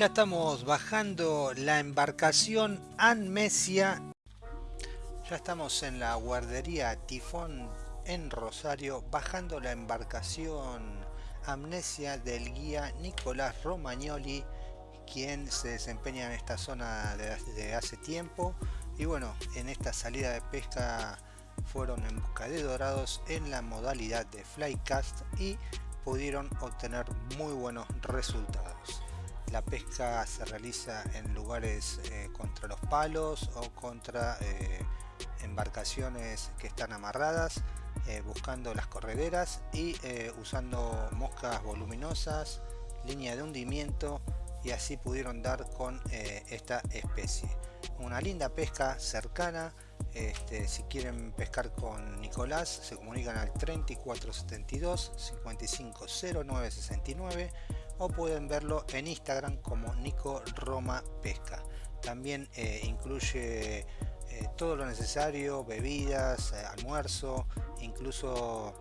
Ya estamos bajando la embarcación Anmesia. Ya estamos en la guardería Tifón en Rosario, bajando la embarcación Amnesia del guía Nicolás Romagnoli, quien se desempeña en esta zona desde hace tiempo. Y bueno, en esta salida de pesca fueron en busca de dorados en la modalidad de flycast y pudieron obtener muy buenos resultados. La pesca se realiza en lugares eh, contra los palos o contra eh, embarcaciones que están amarradas, eh, buscando las correderas y usando moscas voluminosas, línea de hundimiento y así pudieron dar con esta especie. Una linda pesca cercana, este, si quieren pescar con Nicolás se comunican al 3472 550969 o pueden verlo en Instagram como Nico Roma Pesca. También eh, incluye eh, todo lo necesario, bebidas, eh, almuerzo, incluso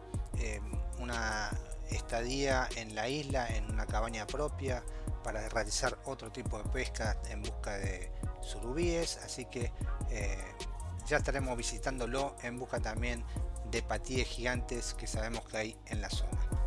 una estadía en la isla en una cabaña propia para realizar otro tipo de pesca en busca de surubíes, así que ya estaremos visitándolo en busca también de patíes gigantes que sabemos que hay en la zona.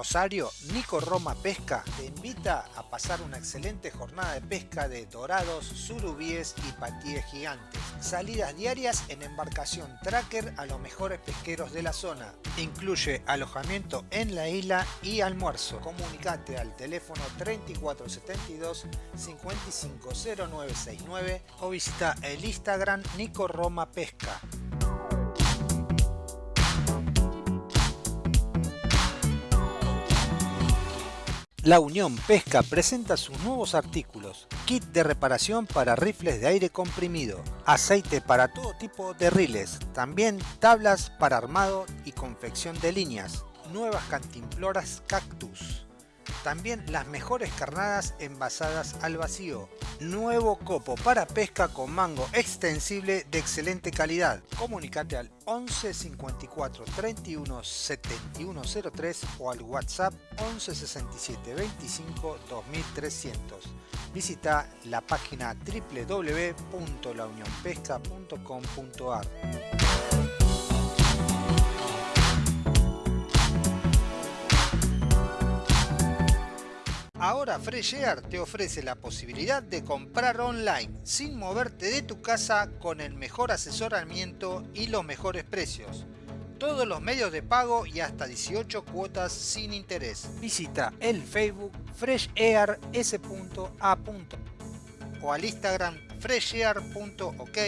Rosario, Nico Roma Pesca te invita a pasar una excelente jornada de pesca de dorados, surubíes y patíes gigantes. Salidas diarias en embarcación tracker a los mejores pesqueros de la zona. Incluye alojamiento en la isla y almuerzo. Comunicate al teléfono 3472 550969 o visita el Instagram Nico Roma Pesca. La Unión Pesca presenta sus nuevos artículos, kit de reparación para rifles de aire comprimido, aceite para todo tipo de riles, también tablas para armado y confección de líneas, nuevas cantimploras cactus, también las mejores carnadas envasadas al vacío. Nuevo copo para pesca con mango extensible de excelente calidad. Comunicate al 11 54 31 71 03 o al WhatsApp 11 67 25 2300. Visita la página www.launionpesca.com.ar. Ahora Fresh Air te ofrece la posibilidad de comprar online sin moverte de tu casa con el mejor asesoramiento y los mejores precios. Todos los medios de pago y hasta 18 cuotas sin interés. Visita el Facebook freshair.s.a. o al Instagram freshair.ok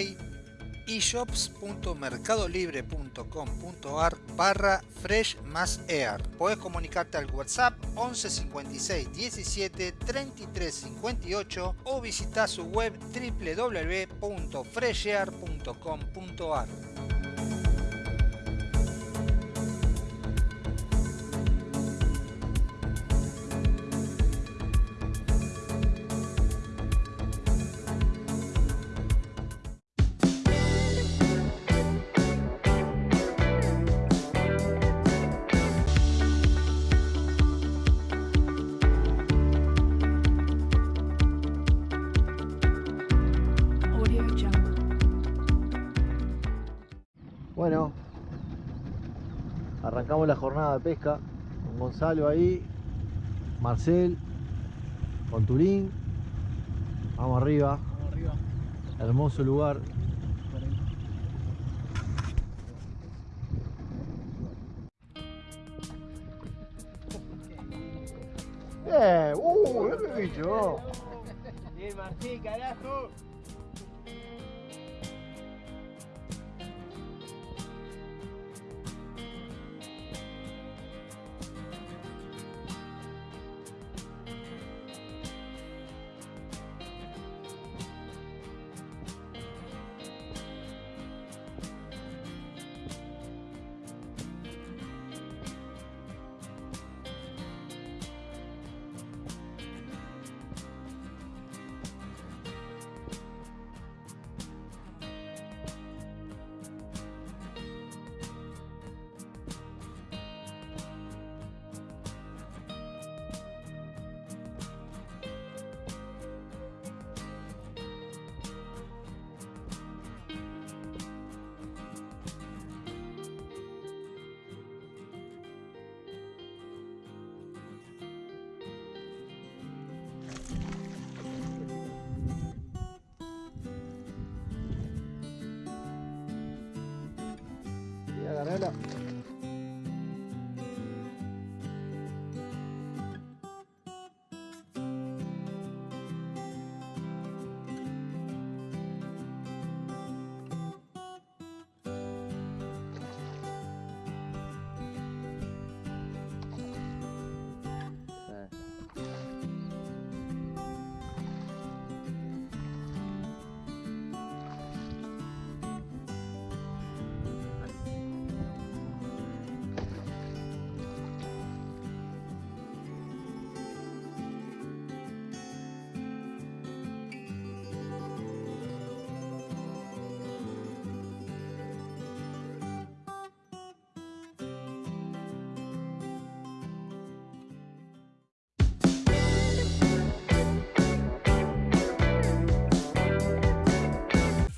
eshops.mercadolibre.com.ar barra fresh más air. Puedes comunicarte al WhatsApp 11 56 17 33 58 o visitar su web www.freshair.com.ar. la jornada de pesca con Gonzalo ahí, Marcel, con Turín. Vamos arriba. Vamos arriba. Hermoso lugar. Bien, uh, qué bicho. Bien, Martín, carajo.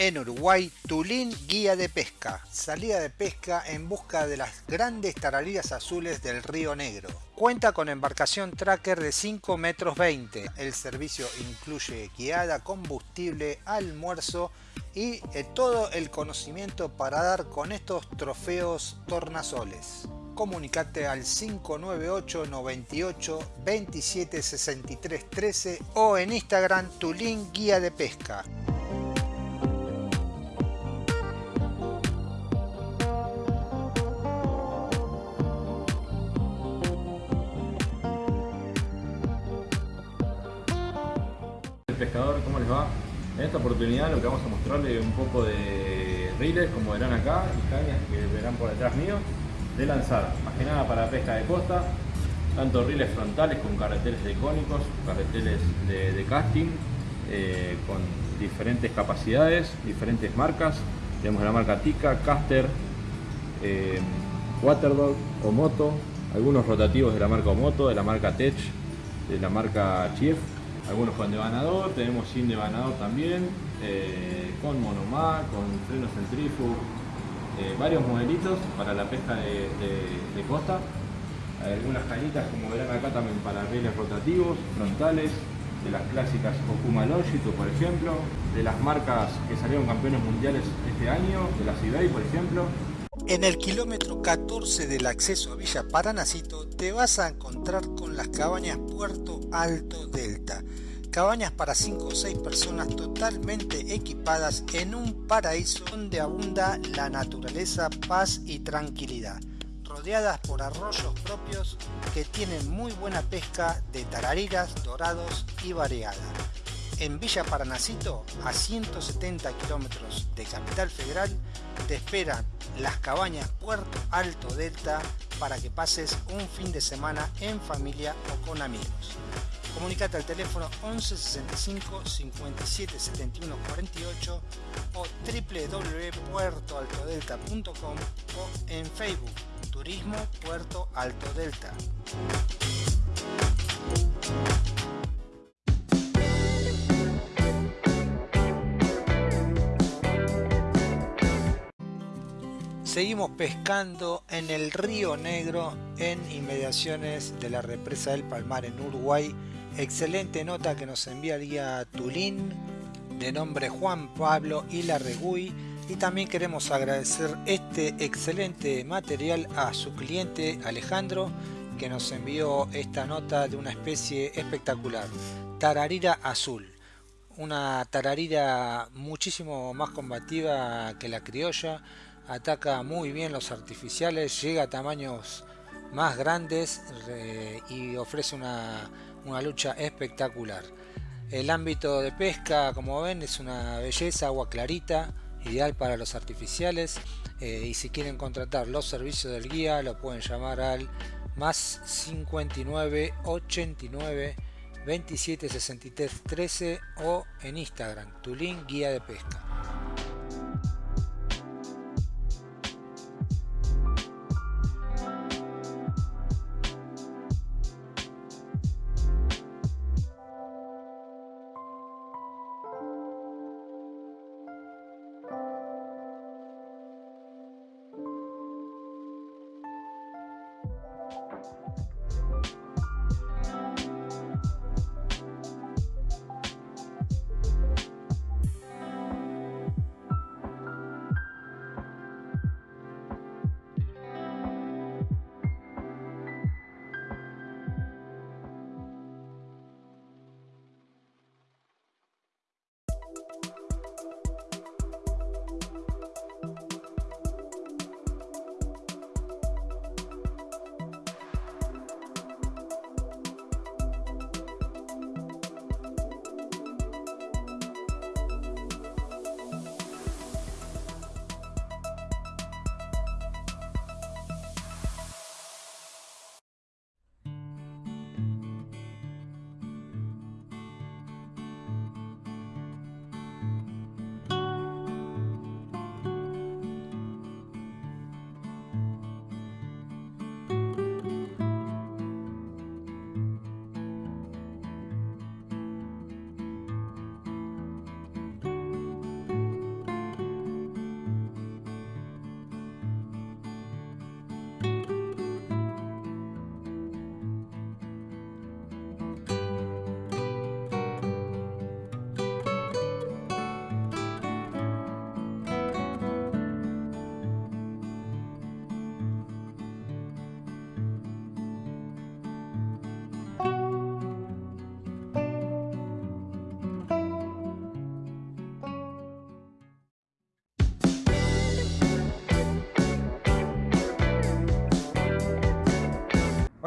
En Uruguay, Tulín Guía de Pesca. Salida de pesca en busca de las grandes tarariras azules del Río Negro. Cuenta con embarcación tracker de 5 metros 20. El servicio incluye guiada, combustible, almuerzo y eh, todo el conocimiento para dar con estos trofeos tornasoles. Comunicate al 598 98 27 63 13 o en Instagram Tulín Guía de Pesca. Pescador, ¿cómo les va? En esta oportunidad lo que vamos a mostrarles un poco de riles, como verán acá, y cañas que verán por detrás mío, de lanzar, más que nada para pesca de costa, tanto riles frontales con carreteles decónicos, carreteles de, casting, eh, con diferentes capacidades, diferentes marcas. Tenemos la marca Tika, Caster, eh, Waterdog o Moto, algunos rotativos de la marca Omoto, de la marca Tech, de la marca Chief, algunos con devanador, tenemos sin devanador también, eh, con monomá, con freno centrífugo, eh, varios modelitos para la pesca de, costa. Algunas cañitas como verán acá también para rieles rotativos, frontales, de las clásicas Okuma Longitude por ejemplo, de las marcas que salieron campeones mundiales este año, de la Cibey por ejemplo, En el kilómetro 14 del acceso a Villa Paranacito te vas a encontrar con las cabañas Puerto Alto Delta. Cabañas para 5 o 6 personas totalmente equipadas en un paraíso donde abunda la naturaleza, paz y tranquilidad. Rodeadas por arroyos propios que tienen muy buena pesca de tarariras, dorados y variada. En Villa Paranacito, a 170 kilómetros de Capital Federal, te esperan las cabañas Puerto Alto Delta para que pases un fin de semana en familia o con amigos. Comunicate al teléfono 11 65 57 71 48 o www.puertoaltodelta.com o en Facebook Turismo Puerto Alto Delta. Seguimos pescando en el Río Negro en inmediaciones de la represa del Palmar en Uruguay. Excelente nota que nos enviaría Tulín de nombre Juan Pablo y Larregui y también queremos agradecer este excelente material a su cliente Alejandro que nos envió esta nota de una especie espectacular, tararira azul. Una tararira muchísimo más combativa que la criolla, ataca muy bien los artificiales, llega a tamaños más grandes y ofrece una, una lucha espectacular. El ámbito de pesca, como ven, es una belleza, agua clarita, ideal para los artificiales. Eh, y si quieren contratar los servicios del guía, lo pueden llamar al más 59 89 27 63 13 o en Instagram, tu link guía de pesca.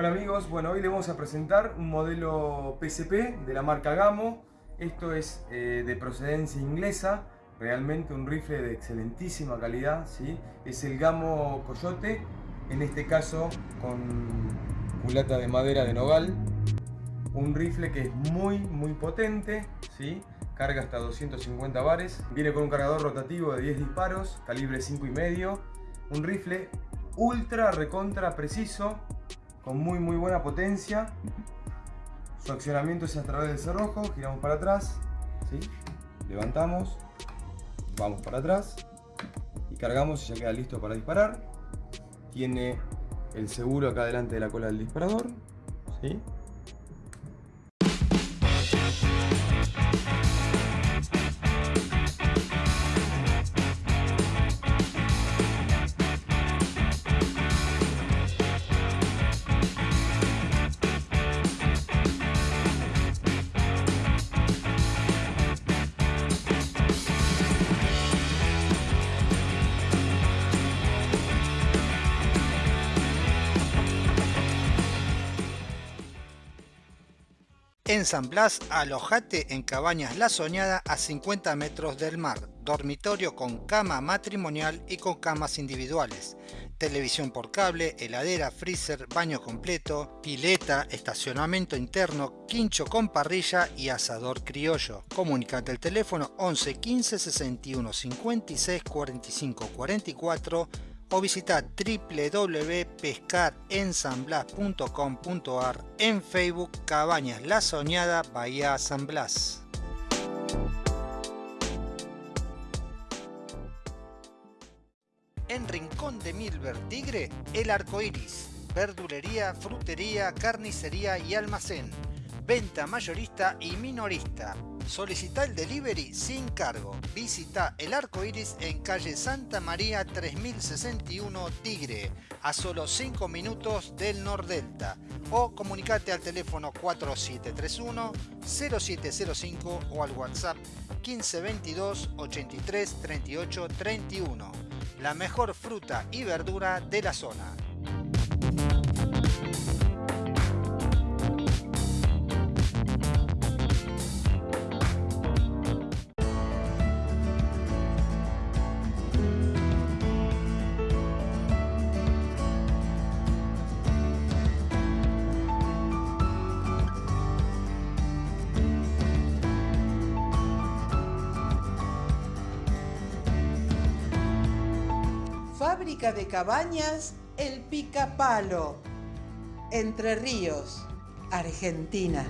Hola amigos, bueno hoy les vamos a presentar un modelo PSP de la marca Gamo. Esto es eh, de procedencia inglesa, realmente un rifle de excelentísima calidad. ¿sí? Es el Gamo Coyote, en este caso con culata de madera de nogal. Un rifle que es muy muy potente, ¿sí? carga hasta 250 bares. Viene con un cargador rotativo de 10 disparos, calibre 5,5. Un rifle ultra recontra preciso, con muy muy buena potencia. Su accionamiento es a través del cerrojo, giramos para atrás, ¿sí? levantamos, vamos para atrás y cargamos y ya queda listo para disparar. Tiene el seguro acá delante de la cola del disparador. ¿sí? En San Blas, alojate en Cabañas La Soñada a 50 metros del mar, dormitorio con cama matrimonial y con camas individuales, televisión por cable, heladera, freezer, baño completo, pileta, estacionamiento interno, quincho con parrilla y asador criollo. Comunicate al teléfono 11 15 61 56 45 44 o visita www.pescarensanblas.com.ar en Facebook Cabañas La Soñada Bahía San Blas. En Rincón de Milver Tigre, El Arco Iris. Verdulería, frutería, carnicería y almacén. Venta mayorista y minorista. Solicita el delivery sin cargo. Visita El Arco Iris en calle Santa María 3061 Tigre, a solo 5 minutos del Nordelta. O comunicate al teléfono 4731 0705 o al WhatsApp 1522 83 38 31. La mejor fruta y verdura de la zona. De cabañas El Picapalo, Entre Ríos, Argentina.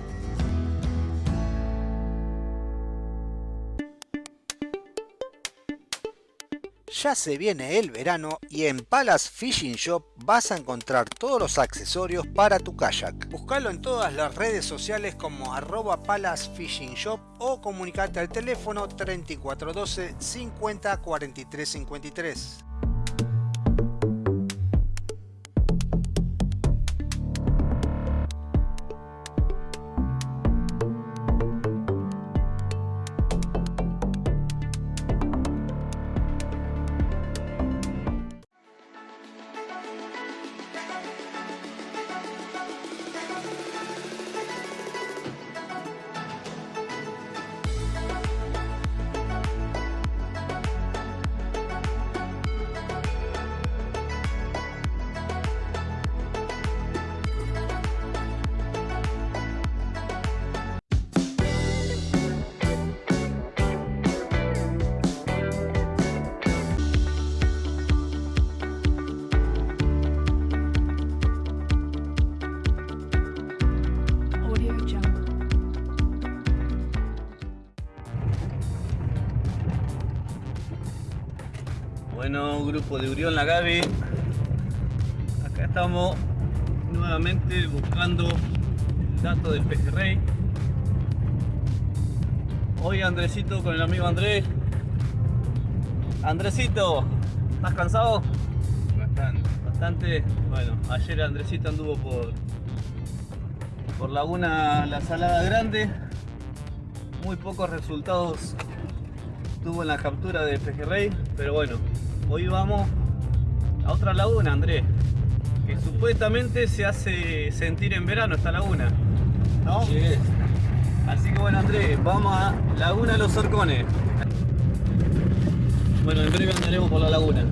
Ya se viene el verano y en Palace Fishing Shop vas a encontrar todos los accesorios para tu kayak. Buscalo en todas las redes sociales como arroba Palace Fishing Shop o comunicate al teléfono 3412 50 43 53. De Urión La Gaby. Acá estamos nuevamente buscando el dato del pejerrey. Hoy Andresito con el amigo Andrés. Andresito, ¿estás cansado? Bastante. Bastante. Bueno, ayer Andresito anduvo por por Laguna La Salada Grande. Muy pocos resultados tuvo en la captura de pejerrey, pero bueno, hoy vamos a otra laguna, Andrés, que supuestamente se hace sentir en verano esta laguna, ¿no? Así que bueno, Andrés, vamos a Laguna Los Orcones. Bueno, en breve andaremos por la laguna.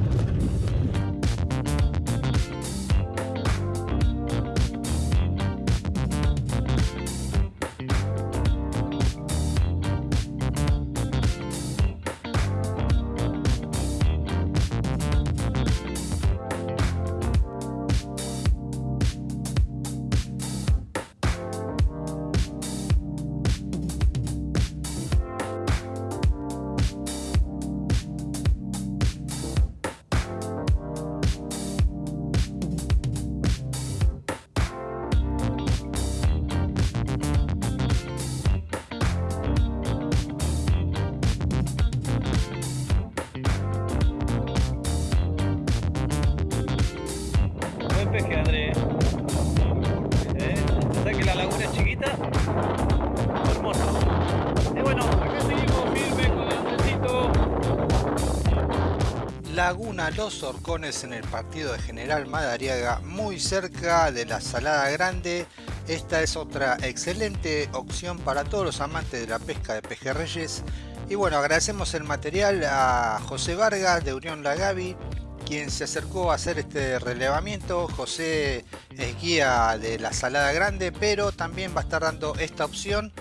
Los Horcones en el partido de General Madariaga, muy cerca de la Salada Grande. Esta es otra excelente opción para todos los amantes de la pesca de pejerreyes. Y bueno, agradecemos el material a José Vargas de Unión La Gaby, quien se acercó a hacer este relevamiento. José es guía de la Salada Grande, pero también va a estar dando esta opción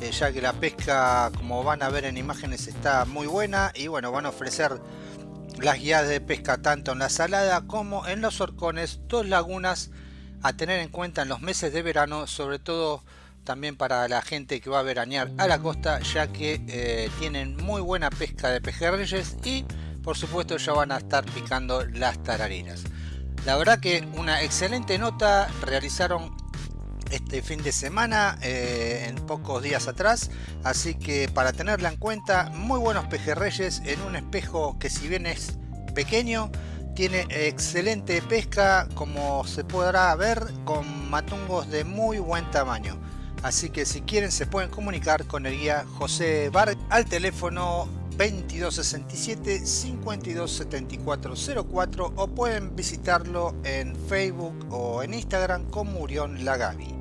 eh, ya que la pesca como van a ver en imágenes está muy buena y bueno van a ofrecer las guías de pesca tanto en la salada como en los horcones, dos lagunas a tener en cuenta en los meses de verano, sobre todo también para la gente que va a veranear a la costa, ya que eh, tienen muy buena pesca de pejerreyes y por supuesto ya van a estar picando las tarariras. La verdad que una excelente nota realizaron este fin de semana, eh, en pocos días atrás. Así que para tenerla en cuenta, muy buenos pejerreyes en un espejo que si bien es pequeño, tiene excelente pesca como se podrá ver con matungos de muy buen tamaño. Así que si quieren se pueden comunicar con el guía José Bar al teléfono 2267 527404 o pueden visitarlo en Facebook o en Instagram como Murión Lagavi.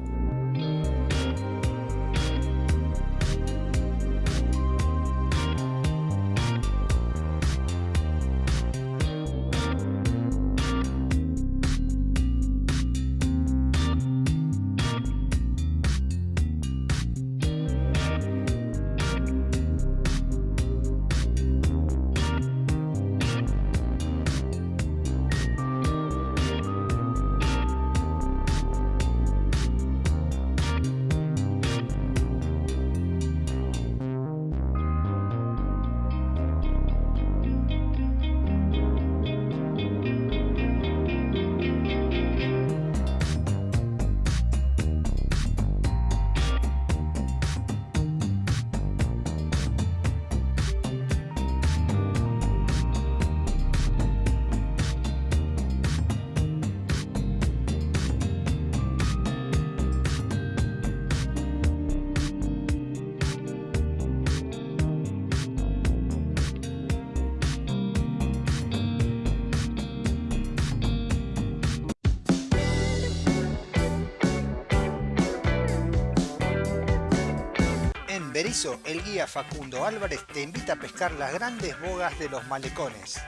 El guía Facundo Álvarez te invita a pescar las grandes bogas de los malecones.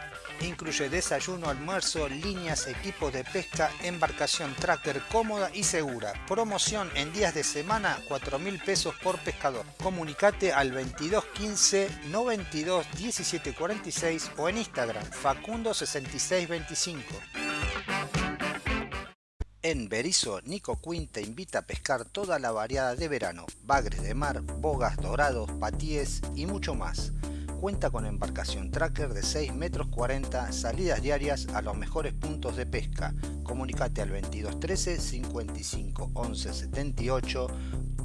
Incluye desayuno, almuerzo, líneas, equipos de pesca, embarcación tracker cómoda y segura. Promoción en días de semana, 4 mil pesos por pescador. Comunicate al 2215 92 17 46 o en Instagram Facundo 6625. En Berizo, Nico Quinn te invita a pescar toda la variada de verano, bagres de mar, bogas dorados, patíes y mucho más. Cuenta con embarcación tracker de 6 metros 40, salidas diarias a los mejores puntos de pesca. Comunicate al 2213 55 11 78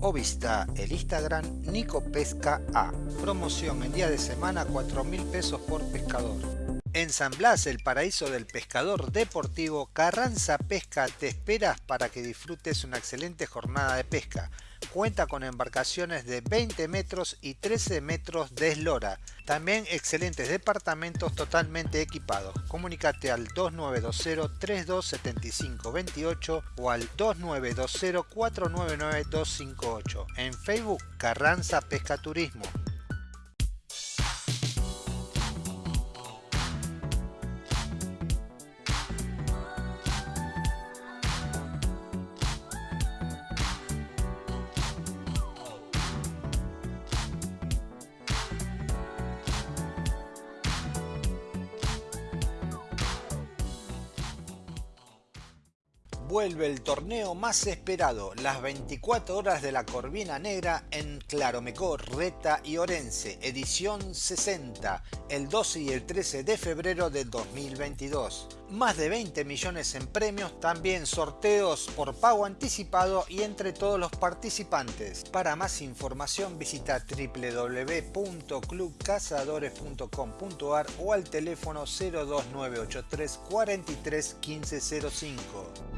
o visita el Instagram Nico Pesca A. Promoción en día de semana 4 mil pesos por pescador. En San Blas, el paraíso del pescador deportivo, Carranza Pesca te espera para que disfrutes una excelente jornada de pesca. Cuenta con embarcaciones de 20 metros y 13 metros de eslora. También excelentes departamentos totalmente equipados. Comunicate al 2920-327528 o al 2920-499-258. En Facebook, Carranza Pesca Turismo. Vuelve el torneo más esperado, las 24 horas de la Corvina Negra en Claromecó, Reta y Orense, edición 60, el 12 y el 13 de febrero de 2022. Más de 20 millones en premios, también sorteos por pago anticipado y entre todos los participantes. Para más información visita www.clubcazadores.com.ar o al teléfono 02983 43 1505.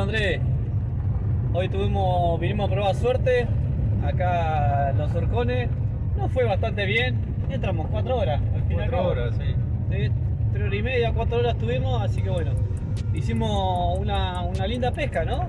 Bueno Andrés, hoy tuvimos, vinimos a probar suerte acá los horcones. Nos fue bastante bien. Entramos cuatro horas al final. Cuatro horas, sí. Sí, tres horas y media, cuatro horas tuvimos, así que bueno, hicimos una, una linda pesca, ¿no?